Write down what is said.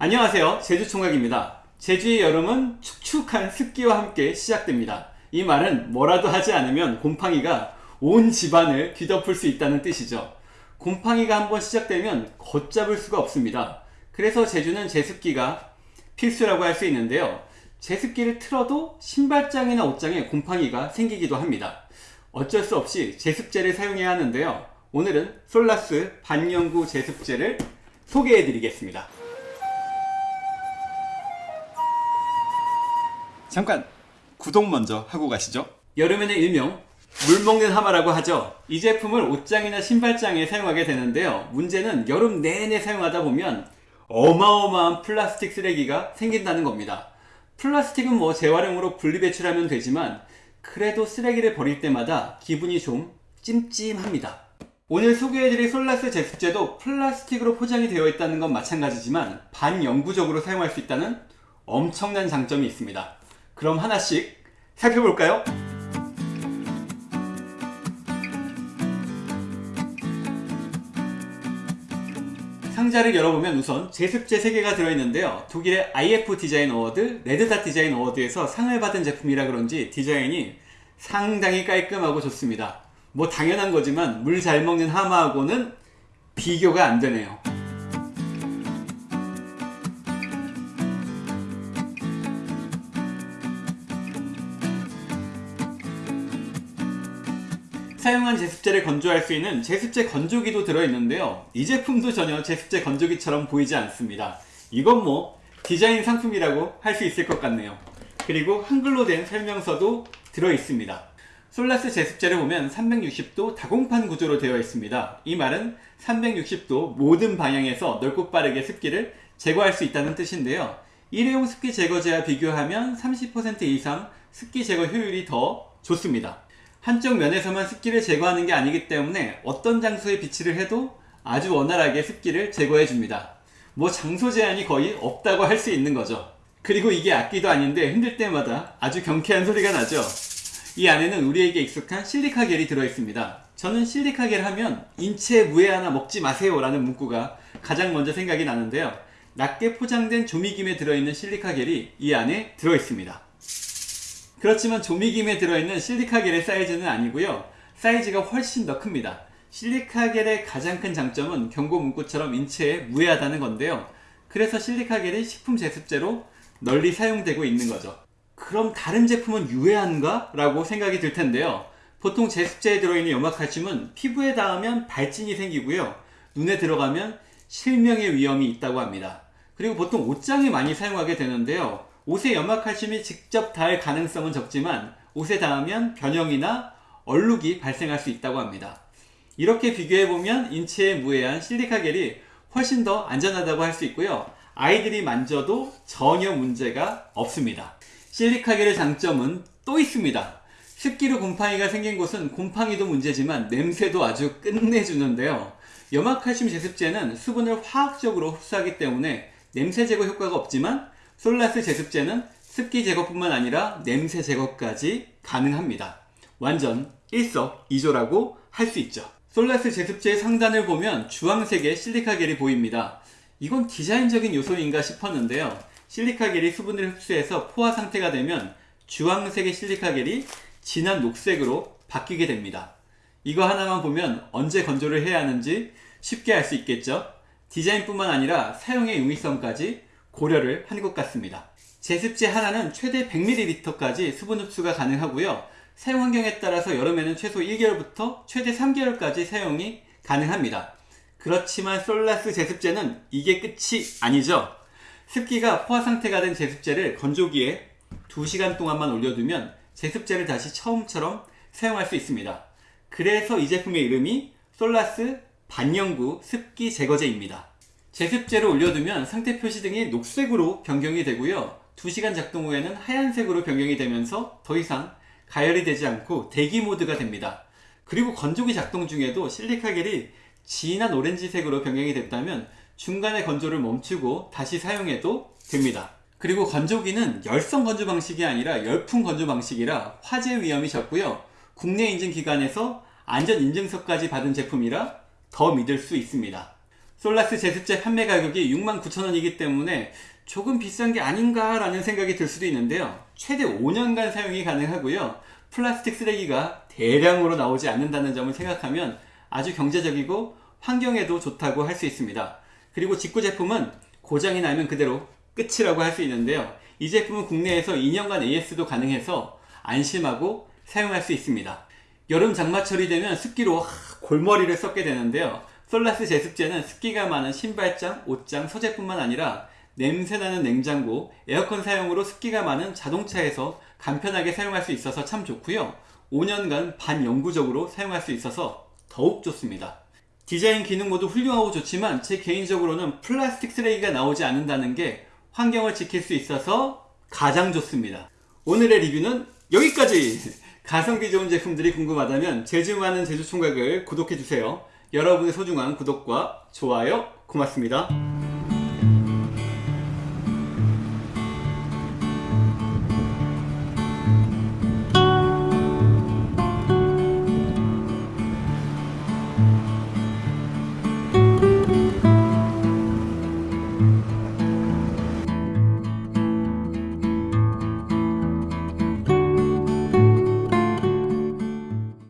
안녕하세요. 제주총각입니다. 제주의 여름은 축축한 습기와 함께 시작됩니다. 이 말은 뭐라도 하지 않으면 곰팡이가 온 집안을 뒤덮을 수 있다는 뜻이죠. 곰팡이가 한번 시작되면 걷잡을 수가 없습니다. 그래서 제주는 제습기가 필수라고 할 수 있는데요. 제습기를 틀어도 신발장이나 옷장에 곰팡이가 생기기도 합니다. 어쩔 수 없이 제습제를 사용해야 하는데요. 오늘은 솔라스 반영구 제습제를 소개해 드리겠습니다 잠깐 구독 먼저 하고 가시죠. 여름에는 일명 물 먹는 하마라고 하죠. 이 제품을 옷장이나 신발장에 사용하게 되는데요. 문제는 여름 내내 사용하다 보면 어마어마한 플라스틱 쓰레기가 생긴다는 겁니다. 플라스틱은 뭐 재활용으로 분리배출하면 되지만 그래도 쓰레기를 버릴 때마다 기분이 좀 찜찜합니다. 오늘 소개해드릴 솔라스 제습제도 플라스틱으로 포장이 되어 있다는 건 마찬가지지만 반영구적으로 사용할 수 있다는 엄청난 장점이 있습니다 그럼 하나씩 살펴볼까요? 상자를 열어보면 우선 제습제 3개가 들어있는데요. 독일의 IF 디자인 어워드, 레드닷 디자인 어워드에서 상을 받은 제품이라 그런지 디자인이 상당히 깔끔하고 좋습니다. 뭐 당연한 거지만 물 잘 먹는 하마하고는 비교가 안 되네요 사용한 제습제를 건조할 수 있는 제습제 건조기도 들어있는데요. 이 제품도 전혀 제습제 건조기처럼 보이지 않습니다. 이건 뭐 디자인 상품이라고 할 수 있을 것 같네요. 그리고 한글로 된 설명서도 들어있습니다. 솔라스 제습제를 보면 360도 다공판 구조로 되어 있습니다. 이 말은 360도 모든 방향에서 넓고 빠르게 습기를 제거할 수 있다는 뜻인데요. 일회용 습기 제거제와 비교하면 30% 이상 습기 제거 효율이 더 좋습니다 한쪽 면에서만 습기를 제거하는 게 아니기 때문에 어떤 장소에 비치를 해도 아주 원활하게 습기를 제거해 줍니다. 뭐 장소 제한이 거의 없다고 할 수 있는 거죠. 그리고 이게 악기도 아닌데 흔들 때마다 아주 경쾌한 소리가 나죠. 이 안에는 우리에게 익숙한 실리카 겔이 들어있습니다. 저는 실리카 겔 하면 인체 무해 하나 먹지 마세요 라는 문구가 가장 먼저 생각이 나는데요. 낮게 포장된 조미김에 들어있는 실리카 겔이 이 안에 들어있습니다 그렇지만 조미김에 들어있는 실리카겔의 사이즈는 아니고요. 사이즈가 훨씬 더 큽니다. 실리카겔의 가장 큰 장점은 경고 문구처럼 인체에 무해하다는 건데요. 그래서 실리카겔이 식품 제습제로 널리 사용되고 있는 거죠. 그럼 다른 제품은 유해한가? 라고 생각이 들 텐데요. 보통 제습제에 들어있는 염화칼슘은 피부에 닿으면 발진이 생기고요. 눈에 들어가면 실명의 위험이 있다고 합니다. 그리고 보통 옷장에 많이 사용하게 되는데요 옷에 염화칼슘이 직접 닿을 가능성은 적지만 옷에 닿으면 변형이나 얼룩이 발생할 수 있다고 합니다. 이렇게 비교해보면 인체에 무해한 실리카겔이 훨씬 더 안전하다고 할 수 있고요. 아이들이 만져도 전혀 문제가 없습니다. 실리카겔의 장점은 또 있습니다. 습기로 곰팡이가 생긴 곳은 곰팡이도 문제지만 냄새도 아주 끝내주는데요. 염화칼슘 제습제는 수분을 화학적으로 흡수하기 때문에 냄새 제거 효과가 없지만 솔라스 제습제는 습기 제거뿐만 아니라 냄새 제거까지 가능합니다. 완전 일석이조라고 할 수 있죠. 솔라스 제습제의 상단을 보면 주황색의 실리카겔이 보입니다. 이건 디자인적인 요소인가 싶었는데요. 실리카겔이 수분을 흡수해서 포화 상태가 되면 주황색의 실리카겔이 진한 녹색으로 바뀌게 됩니다. 이거 하나만 보면 언제 건조를 해야 하는지 쉽게 알 수 있겠죠? 디자인뿐만 아니라 사용의 용이성까지 고려를 한 것 같습니다. 제습제 하나는 최대 100ml까지 수분 흡수가 가능하고요. 사용 환경에 따라서 여름에는 최소 1개월부터 최대 3개월까지 사용이 가능합니다. 그렇지만 솔라스 제습제는 이게 끝이 아니죠. 습기가 포화 상태가 된 제습제를 건조기에 2시간 동안만 올려두면 제습제를 다시 처음처럼 사용할 수 있습니다. 그래서 이 제품의 이름이 솔라스 반영구 습기 제거제입니다. 제습제를 올려두면 상태 표시 등이 녹색으로 변경이 되고요. 2시간 작동 후에는 하얀색으로 변경이 되면서 더 이상 가열이 되지 않고 대기 모드가 됩니다. 그리고 건조기 작동 중에도 실리카겔이 진한 오렌지색으로 변경이 됐다면 중간에 건조를 멈추고 다시 사용해도 됩니다. 그리고 건조기는 열성 건조 방식이 아니라 열풍 건조 방식이라 화재 위험이 적고요. 국내 인증 기관에서 안전 인증서까지 받은 제품이라 더 믿을 수 있습니다 솔라스 제습제 판매 가격이 69,000원이기 때문에 조금 비싼 게 아닌가 라는 생각이 들 수도 있는데요. 최대 5년간 사용이 가능하고요. 플라스틱 쓰레기가 대량으로 나오지 않는다는 점을 생각하면 아주 경제적이고 환경에도 좋다고 할 수 있습니다. 그리고 직구 제품은 고장이 나면 그대로 끝이라고 할 수 있는데요. 이 제품은 국내에서 2년간 AS도 가능해서 안심하고 사용할 수 있습니다. 여름 장마철이 되면 습기로 하, 골머리를 썩게 되는데요. 솔라스 제습제는 습기가 많은 신발장, 옷장, 소재뿐만 아니라 냄새나는 냉장고, 에어컨 사용으로 습기가 많은 자동차에서 간편하게 사용할 수 있어서 참 좋고요. 5년간 반영구적으로 사용할 수 있어서 더욱 좋습니다. 디자인 기능 모두 훌륭하고 좋지만 제 개인적으로는 플라스틱 쓰레기가 나오지 않는다는 게 환경을 지킬 수 있어서 가장 좋습니다. 오늘의 리뷰는 여기까지! 가성비 좋은 제품들이 궁금하다면 제주 많은 제주총각을 구독해주세요. 여러분의 소중한 구독과 좋아요 고맙습니다.